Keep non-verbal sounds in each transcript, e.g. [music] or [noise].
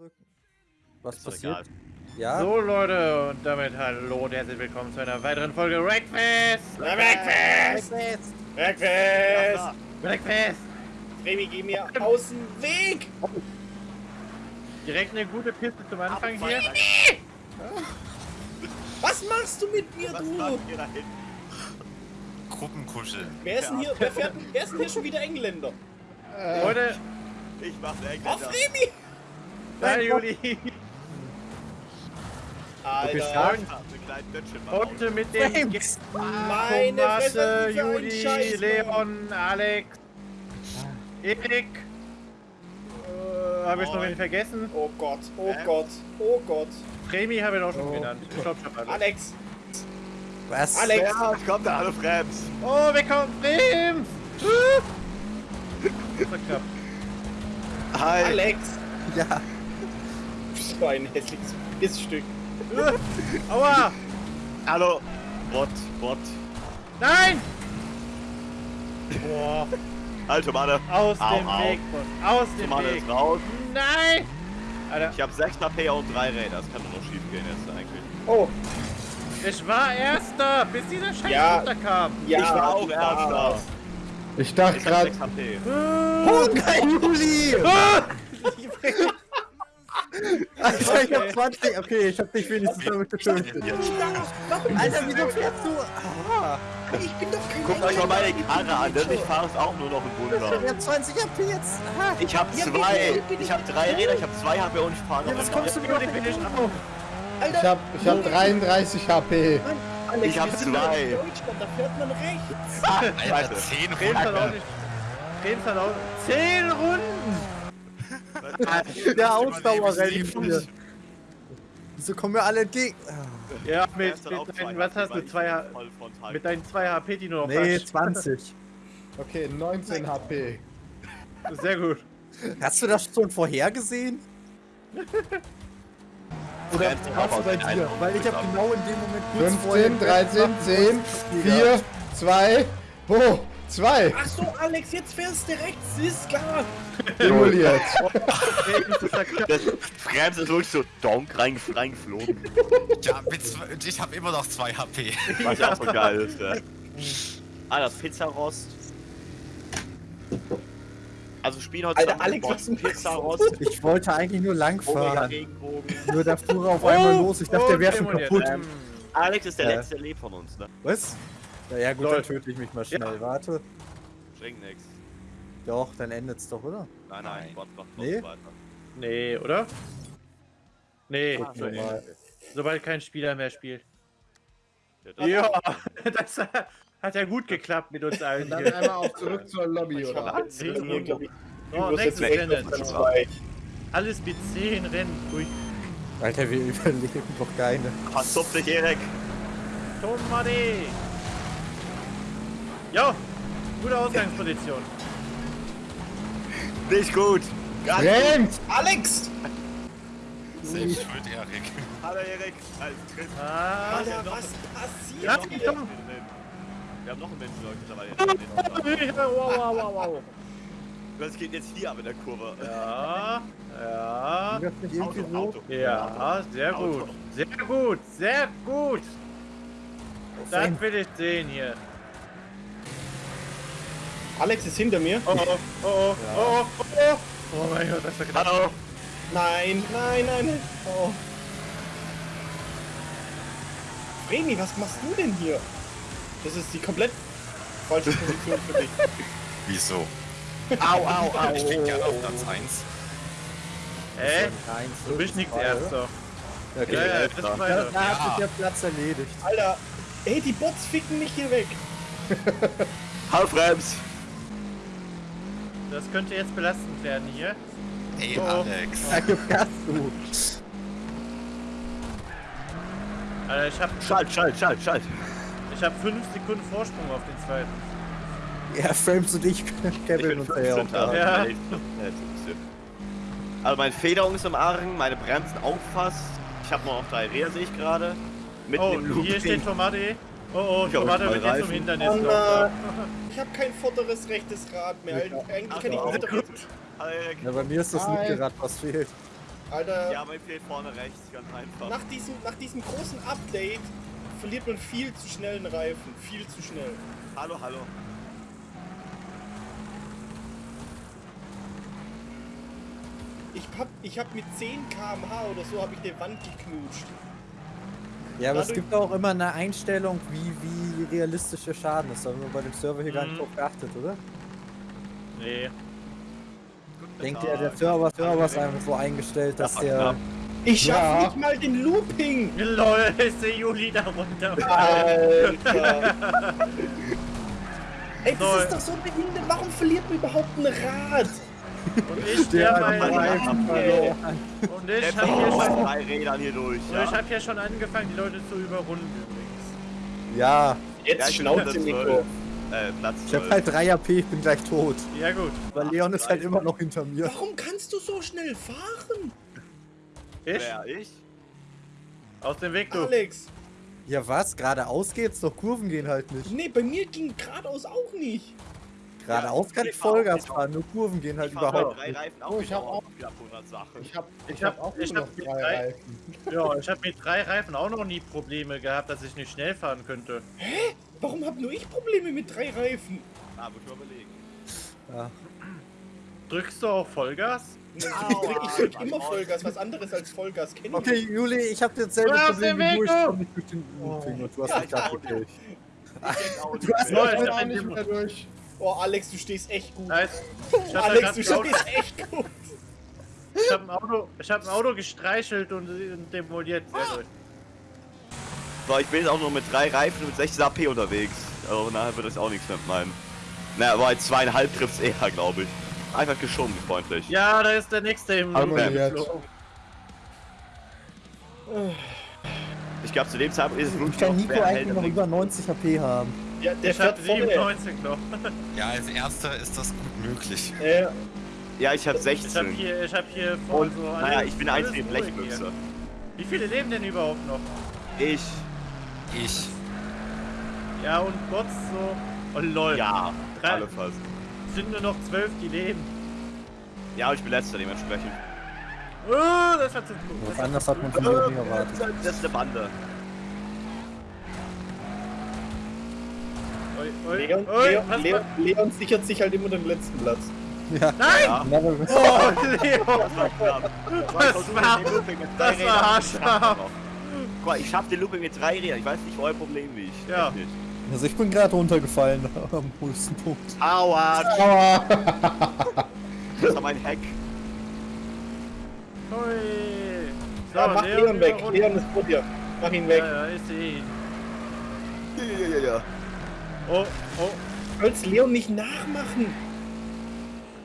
drücken. Was Ist passiert? egal. Ja? So Leute, und damit hallo und herzlich willkommen zu einer weiteren Folge Wreckfest! Wreckfest! Wreckfest! Breakfast! Wreckfest! Remy, geh mir aus dem Weg! Direkt eine gute Piste zum Anfang hier. Was machst du mit mir, Was du? Gruppenkuscheln. Wer ist denn hier, wer, fährt, wer ist denn hier schon wieder Engländer? Leute, Ich mach's Auf Engländer. Remy! Nein Juli! Alter, Heute mit. Gästen Meine Fresse, äh, Juli. Leon, Alex, Erik. Äh, habe ich noch wen vergessen? oh Gott, oh Ähm. Gott, oh Gott. Premi habe ich auch schon Oh. genannt. Ich glaub schon alle. Alex, Was? Alex, Ja, kommt da, hallo Frems. Oh, wir kommen Brems! Das war knapp. Hi. Alex. Ja. So ein hässliches Pissstück. [laughs] Aua! Hallo. Bot, Bot. Nein! Boah, Alter Mann. aus Au, dem au. Weg, Bot. Aus dem Mann Weg. ist raus. Nein! Alter, Ich habe 6 HP und 3 Räder. Das kann doch noch schief gehen jetzt eigentlich. Oh, ich war Erster, bis dieser Scheiß Ja. runterkam. ja. ich war auch Erster. Ich dachte Ich hab gerade, 6 HP. Oh nein, Juli! Ah! [laughs] [laughs] Alter, ich hab 20. Okay, ich hab dich wenigstens damit getötet. Alter, wieso fährst du? Ah, Ich bin doch kein Guckt euch mal meine. Karre an. denn Ich fahre es auch nur noch im Wunder. ich hab 20 HP jetzt. Ah. Ich habe Ja, zwei. Ich habe drei Räder. Ich habe zwei HP und ich fahre noch Ja, was im kommst du Juli, bin ich auf. ich Alter, habe ich hab 33 HP. Alex, Ich hab zwei. da fährt man rechts. Alter, Scheiße. 10 Brems hat auch Runden. nicht. Brems hat auch. Zehn Runden! [laughs] Der Ausdauerrennen. Wieso kommen wir alle entgegen? Ah. Ja, mit, mit deinen, was hast du? ich Zwei, H- voll frontal mit deinen 2 HP, die du noch Nee, hast. 20. [laughs] Okay, 19 HP. Sehr gut. Hast du das schon vorhergesehen? [laughs] Oder was auch bei dir? Weil ich hab genau in dem Moment kurz vorher 15, 13, gemacht, 10, wo ich 4, 2, oh, 2. Ach so, Alex, jetzt fährst du rechts, ist klar. [laughs] Simuliert. Das Frems ist wirklich so donk rein, reingeflogen. Ja, mit zwei, ich habe immer noch 2 HP. Was ja auch so geil ist, ja. Ah, das Pizzarost. Also spielen heute Alter, Alex, was du? Pizzarost. Ich wollte eigentlich nur langfahren. Regenbogen. Nur da fuhr er auf einmal Oh, los. Ich dachte, der wäre schon kaputt. Ähm, Alex ist der Ja. letzte, der lebt von uns, ne? Was? Na ja, gut, Lol. dann töte ich mich mal schnell. Warte. Bringt nix. Doch, dann endet's doch, oder? Nein, nein, Nein. Gott macht Nee? nee? weiter. Nee, oder? Nee, Ah, mal. sobald kein Spieler mehr spielt. Ja, das- Ja, [laughs] das hat ja gut geklappt mit uns allen Dann einmal auch zurück zur Lobby, oder? Oh, nächstes Rennen. auf zwei. Alles mit 10 Rennen. Ui. Alter, wir [laughs] überleben doch keine. Verzupft dich, Erik. Tomate. Jo, gute Ausgangsposition. Nicht gut. Ganz Rennt! Alex! Selbst schuld, Erik. Hallo, Erik. Tritt. Ah, Alter, noch- was ja, passiert komm. Wir haben noch einen Menschen, Leute, dabei. [laughs] Wow, wow, wow, wow. Das geht jetzt hier ab in der Kurve. Ja, ja, Auto, so? Auto. ja, sehr Auto. gut. Sehr gut, sehr gut. Das will ich sehen hier. Alex ist hinter mir. Oh, oh, oh, oh, oh, oh, oh. Oh mein Gott, das war knapp. Hallo. Nein, nein, nein. nein. Oh. Remy, was machst du denn hier? Das ist die komplett falsche Position für dich. [laughs] Wieso? Au, au, au. [laughs] Ich bin gerne auf Platz 1. Hä? Nein, Du bist nichts zwei, Erster. oder? Okay. Ja, ja, das ist Da, hat Ja. sich der Platz erledigt. Alter, ey, die Bots ficken mich hier weg. Hallo, Frems. Das könnte jetzt belastend werden hier. Hey, Oh. Alex. Du. Alter, ich hab, Schalt, schalt, schalt, schalt. ich hab 5 Sekunden Vorsprung auf den zweiten. Ja, Frames und ich bin uns ja auch 15. da. Ja. Ja. Also meine Federung ist im Argen, meine Bremsen auch fast. Ich habe noch drei Räder, sehe ich gerade. Oh, hier steht Tomate. Oh, oh, Ich mal wird jetzt zum. Hindernis. Oh. Ich habe kein vorderes rechtes Rad mehr. Eigentlich kann ich hinteres. Erik. Ja, bei mir ist das linke Rad, was fehlt. Alter, Ja, mein fehlt vorne rechts, ganz einfach. nach, diesem, nach diesem großen Update verliert man viel zu schnell einen Reifen. Viel zu schnell. Hallo, hallo. Ich hab, ich hab mit 10 km/h oder so habe ich die Wand geknutscht. Ja, aber es gibt auch immer eine Einstellung, wie, wie realistisch der Schaden ist. Da haben wir bei dem Server hier gar nicht Mhm. drauf geachtet, oder? Nee. Denkt ihr, der Server, Server ist einfach so eingestellt, dass Ja, der... Ich schaff Ja. nicht mal den Looping! [laughs] Lol, ist der Juli da runter. Alter! Ey, das ist doch so behindert. Warum verliert man überhaupt ein Rad? Und ich, der, Der mein, hat Reifen verloren. und ich hab fährt hier schon, drei Rädern hier durch. Ja? ich hab hier schon angefangen, die Leute zu überrunden übrigens. Ja, Ja, Jetzt ich bin Schnauze, Platz Nico. 12. Äh, Platz ich hab 12. halt 3 AP, ich bin gleich tot. Ja gut. Weil Leon ist halt immer noch hinter mir. Warum kannst du so schnell fahren? Ich? Wer, ich? Aus dem Weg, du. Alex! Ja was? Geradeaus geht's, doch Kurven gehen halt nicht. Nee, bei mir ging geradeaus auch nicht. Geradeaus kann ich Vollgas fahren, nur Kurven gehen halt überhaupt drei nicht. Reifen auch Oh, ich hab wieder auch- wieder ab 100 Sachen. Ich hab, ich hab, auch ich hab noch mit drei drei- Reifen. [laughs] Ja, ich habe mit drei Reifen auch noch nie Probleme gehabt, dass ich nicht schnell fahren könnte. Warum hab nur ich Probleme mit drei Reifen? Ah, muss ich mal überlegen. Ja. Drückst du auch Vollgas? Ich drück, ich drück immer Vollgas, was anderes als Vollgas kenne ich Okay. Juli, ich hab jetzt selbe Du hast Problem wie du, ich komm nicht durch den und du hast Ja, mich ich gerade gekillt. [laughs] Du hast Ja, Ich ich bin hab auch den nicht mehr durch. Oh, Alex, du stehst echt gut. Nice. Ich hab, Alex, du ein Auto, stehst echt gut. ich hab ein Auto, ich hab ein Auto gestreichelt und, und demoliert. Sehr gut. So, ich bin jetzt auch nur mit drei Reifen und mit 16 AP unterwegs. Also nachher wird das auch nichts mehr mit meinem. Na, aber als zweieinhalb trifft's eher, glaube ich. Einfach geschoben, freundlich. Ja, da ist der nächste im. Ich glaube, zu dem Zeitpunkt ist es Ich wirklich kann Nico eigentlich noch über 90 HP haben. Ja, der Ich hab fährt vorne. 97 noch. [laughs] Ja, als erster ist das gut möglich. Ja, ich habe Ich hab 16. hier, ich hab hier voll Und, so naja, ich bin einzige ruhig Blechbüchse. Wie viele leben denn überhaupt noch? Ich. Ich. Ja, und Bots so. Oh lol. Ja, Drei- alle fast. Sind nur noch zwölf, die leben. Ja, ich bin letzter dementsprechend. Oh, das war zu Was cool. anderes hat man von mir nicht erwartet. Das ist eine Bande. Oi, oi, Leon, oi, Leon, was Leon, war- Leon sichert sich halt immer den letzten Platz. Ja. Nein! Ja, Oh, Leon! das war knapp. Das war- das war haarscharf. Guck mal, ich schaff den Looping mit drei Rädern. Ich weiß nicht, wo euer Problem liegt. Ja. Echt nicht. Also ich bin gerade runtergefallen [laughs] am höchsten Punkt. Aua! Aua! Das war mein Hack. Hui. So, Ja, mach Leon, weg. über- Leon ist vor dir. Mach ihn weg. Ja, ja, ich sehe ihn. Ja, ja, ja. Oh, oh, sollst Leon nicht nachmachen.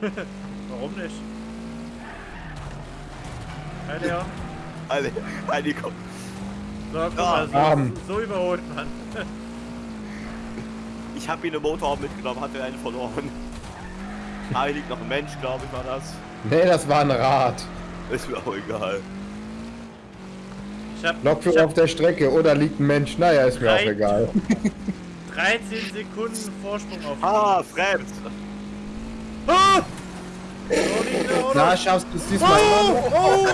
[laughs] warum nicht? Hi Leon. Alle, alle komm. So, guck Ja, mal, so, so überholt man. [laughs] Ich hab ihn im Motorraum mitgenommen, hatte einen verloren. Ah, liegt noch ein Mensch, glaube ich, war das. Nee, das war ein Rad. Ist mir auch egal. Ich hab, Lokführer auf der Strecke oder liegt ein Mensch? Naja, ist mir auch egal. [laughs] 13 Sekunden Vorsprung auf Ah, fremd. Ah! Na, schaffst du es diesmal? Oh,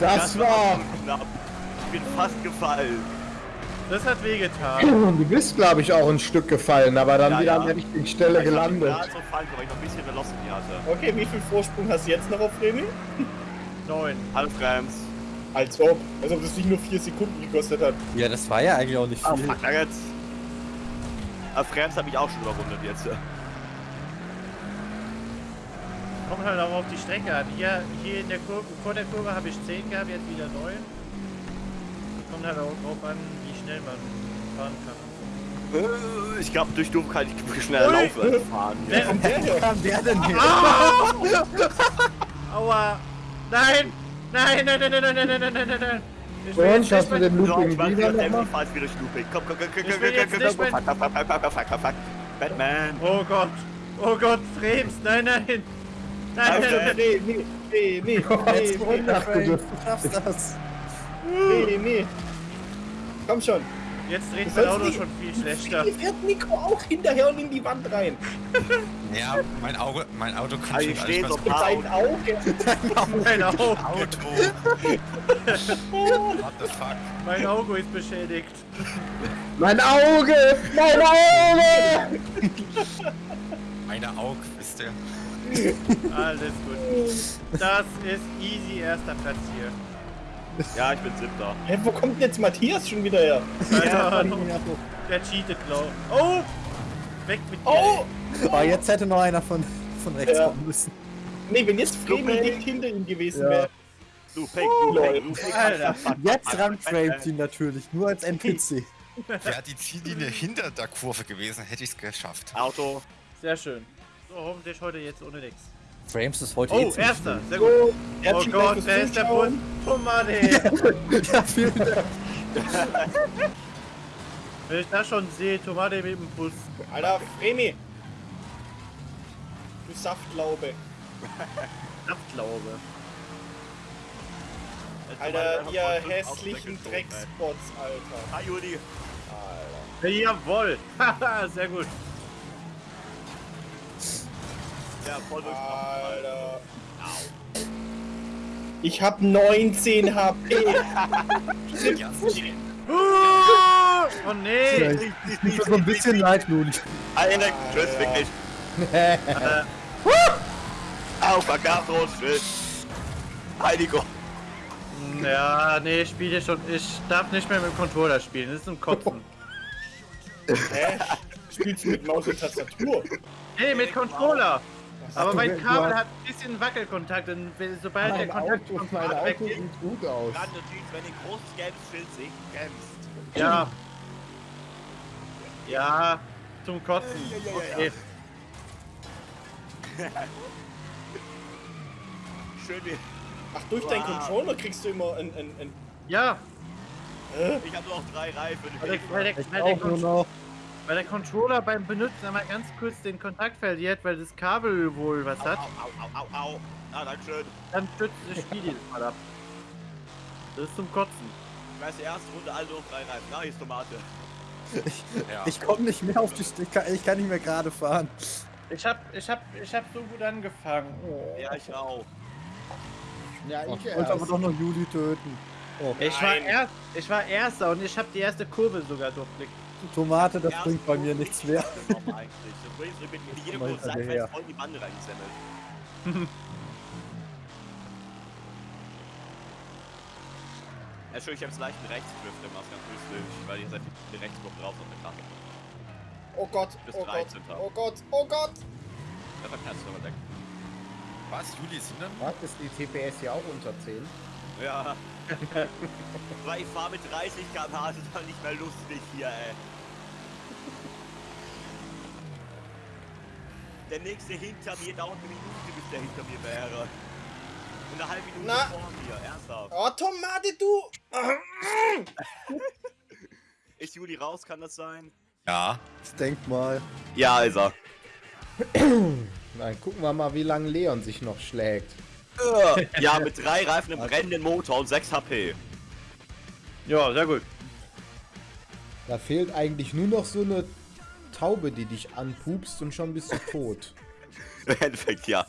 das war. knapp. Ich bin fast gefallen. Das hat wehgetan. Du bist, glaube ich, auch ein Stück gefallen, aber dann Ja, wieder ja. an der richtigen Stelle Ich gelandet. gerade so fallen, weil ich noch ein bisschen Velocity hatte. Okay, wie viel Vorsprung hast du jetzt noch auf Remy? 9. Hallo Frems. Als ob. Als ob das nicht nur 4 Sekunden gekostet hat. Ja, das war ja eigentlich auch nicht Ah, viel. fuck, jetzt. Ah, Frems hab ich auch schon überrundet jetzt. Kommt halt auch auf die Strecke an. Hier, hier in der Kurve, vor der Kurve habe ich 10 gehabt, jetzt wieder 9. Kommt halt auch drauf an, wie schnell man fahren kann. Äh, Ich glaube, durch Dumm kann ich schneller Ui. laufen als [laughs] fahren. Wer Hier. Wo kam der denn her? [laughs] Aua! Nein! Nein, nein, nein, nein, nein, nein, nein, nein, nein, nein! Ich will Und schaffst du den Looping wieder nochmal? ich fahr jetzt wieder Looping. Komm, komm, komm, komm, komm, komm, komm, komm, fuck, fuck, fuck, fuck, fuck. Batman. Oh Gott! Oh Gott, Frems! Nein, nein! Nein, nein, nein! Remy, Jetzt Remy, runter, ach, du Frank. dürft- Du schaffst das. Remy. Komm schon. Jetzt dreht mein Auto schon viel schlechter. Hier fährt Nico auch hinterher und in die Wand rein. Ja, mein Auge, mein Auto kommt Also schon ich gar stehe nicht so seinen Augen. Mein Auto, so. Auto. What the fuck? mein Auto ist beschädigt. Mein Auge! Mein Auge! Meine Auge, wisst ihr? Alles gut. Das ist easy erster Platz hier. Ja, ich bin siebter. Hä, wo kommt denn jetzt Matthias schon wieder her? Ja. Der cheatet, glaub. Oh! Weg mit dir. Oh! Aber jetzt hätte noch einer von, von rechts Ja. kommen müssen. Nee, wenn jetzt Fremi nicht hinter ihm gewesen Ja. wäre. Du Peng, du Peng, du. Alter. Jetzt ramframet ihn natürlich, nur als NPC. Wäre [laughs] die Ziellinie hinter der Kurve gewesen, hätte ich es geschafft. Auto. Sehr schön. So, hoffentlich heute jetzt ohne nix. Frames ist heute Oh, eh erster. Sehr gut. Oh Dank Gott, wer ist der? Tomate. viel. [laughs] Ja, vielen Dank. [laughs] Wenn ich das schon sehe, Tomate mit dem Bus. Alter, Fremi! Du Saftlaube. [laughs] Abglaube. Alter, ihr hässlichen Dreckspots, Alter. Hi, Juli. Jawohl. Haha, Sehr gut. Ja, voll durch. Alter. Ich hab 19 HP. Ja, Oh nee. Ich tut mir ein bisschen leid, Luli. Alter, tschüss, wirklich. Auf, Vergasrot, tschüss. Heiligo. Ja, nee, ich spiele schon. Ich darf nicht mehr mit dem Controller spielen. Das ist ein Kotzen. Hä? Spielst du mit Maus und Tastatur? Nee, mit Controller. Aber mein du- Kabel du- hat ein bisschen Wackelkontakt und wenn- sobald der Kontakt Auto, vom mein weg Auto ist, sieht gut aus. Dann natürlich, wenn ihr ein großes gelbes Schild seht, kämpfst. ja. Ja, zum Kotzen. Okay. [laughs] Schön wie. Ach, durch deinen Wow. Controller kriegst du immer ein, ein, ein Ja, Ich habe nur noch drei Reifen. weil der, weil, der, Ich weil, der weil der Controller beim Benutzen einmal ganz kurz den Kontakt verliert, weil das Kabel wohl was Au, hat. au, au, au, au, au. Ah, danke schön. Dann stürzt das Spiel jedes Mal ab. Das ist zum Kotzen. Ich weiß, die erste Runde alle drei Reifen. Ah, hier ist Tomate. [laughs] ja. Ich komme nicht mehr auf die St ich kann, ich nicht mehr gerade fahren. Ich hab, ich hab, ich hab so gut angefangen. Ja, ich auch. Ja, ich Ich wollte aber doch noch Juli töten. Oh, Ich war, erst, ich war Erster und ich habe die erste Kurve sogar durchblickt. Tomate, das Erste bringt bei mir nichts mehr. mal Kurve seitwärts voll in die Bande reingesemmelt. [laughs] Ja, schön, ich hab's leichten Rechtsdrift im Maß ganz lustig, weil ihr seid viel Rechtsgruppe drauf auf der Karte. Oh Gott, Bis oh Gott, 13. oh Gott, oh Gott. Da verknallst du aber weg. Was? Juli ist hinter mir? Was, ist die TPS hier auch unter 10? Ja. Weil ich fahr mit 30 km/h, das ist doch nicht mehr lustig hier, ey. Der nächste hinter mir dauert eine Minute, bis der hinter mir wäre. Und eine halbe Minute Na. vor mir, ernsthaft. Oh, Tomate, du. [laughs] Ist Juli raus, kann das sein? Ja. Ich denk mal. Ja, ist er. [clears throat] Nein, gucken wir mal, wie lange Leon sich noch schlägt. Ja, mit drei Reifen, einem brennenden Motor und 6 HP. Ja, sehr gut. Da fehlt eigentlich nur noch so eine Taube, die dich anpupst und schon bist du tot. [laughs] Im Endeffekt, ja.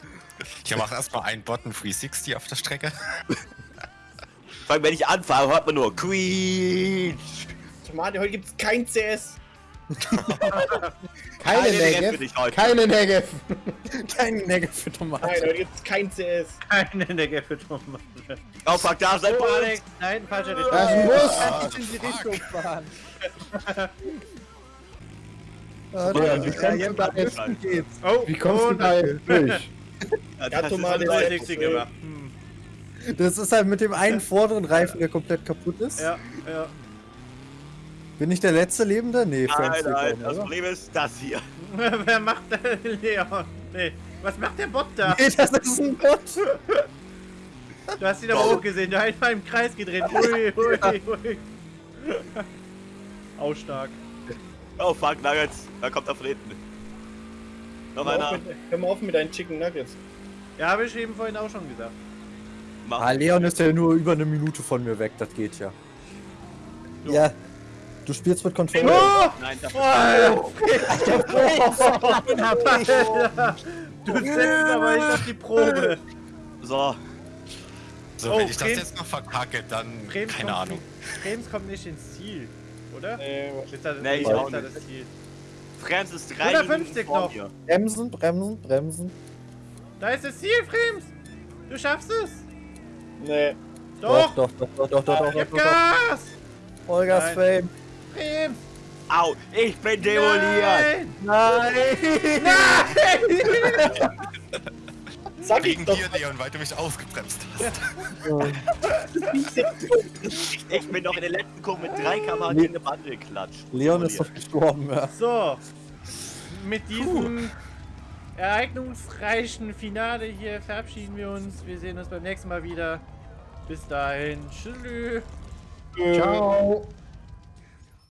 Ich mache erstmal einen Button 360 auf der Strecke. Vor allem, wenn ich anfahre, hört man nur Quietsch. Tomate, heute gibt's kein CS. Keine Keine Negev für Negev, dich heute. keine Negev. Für Nein, Tomate. heute gibt's kein CS. Keine in der Gäffe Tomate. Oh, fuck, da ist ein Oh, Bus. Alex, nein, falscher Richtung. Das muss. Kann ich in die Richtung fahren. Ah, Ja, der- wie kannst da jetzt- geht's. Oh, Wie kommst du und da jetzt durch? Ja, das ist Tomate, so der- 360 gemacht. Hm. Das ist halt mit dem einen vorderen Reifen, der komplett kaputt ist. Ja, ja. Bin ich der letzte Lebende? Nee, Nein, nein, das? Problem ist das hier. [laughs] Wer macht denn Leon? Nee. Was macht der Bot da? Nee, das ist ein Bot. [laughs] Du hast ihn aber auch gesehen, der hat einfach im Kreis gedreht. Ui, ui, ui. [laughs] Auch stark. Oh, fuck, Nuggets. Da kommt er von hinten. Noch Hör einer. mit, hör mal auf mit deinen Chicken Nuggets. Ja, habe ich eben vorhin auch schon gesagt. Mach. Ah, Leon ist ja nur über eine Minute von mir weg, das geht ja. Ja, Du spielst mit Controller. Oh! Nein, das Alter, [laughs] [laughs] [laughs] du setzt aber nicht auf die Probe. So. So, Oh, wenn ich das Bremen- jetzt noch verkacke, dann Brems keine kommt Ahnung. Nicht, Brems kommt nicht ins Ziel, oder? Nee, Ist das, Nee, ich auch das nicht. das Ziel? Frems ist drei 150 Minuten vor noch. mir. Bremsen, bremsen, bremsen. Da ist das Ziel, Frems! Du schaffst es! nee. Doch! doch, doch, doch, doch, doch, doch, Gib doch, doch. Gas! Olgas Nein. Fame. Frems! Au, ich bin demoliert. Nein! Nein! Sag ich Wegen doch. dir, Leon, weil du mich ausgebremst hast. Ich bin noch in der letzten Kurve mit 3 km gegen eine Bande geklatscht. Leon ist doch gestorben, ja. So, mit diesem ereignisreichen Finale hier verabschieden wir uns. Wir sehen uns beim nächsten Mal wieder. Bis dahin. Tschüss. Ciao.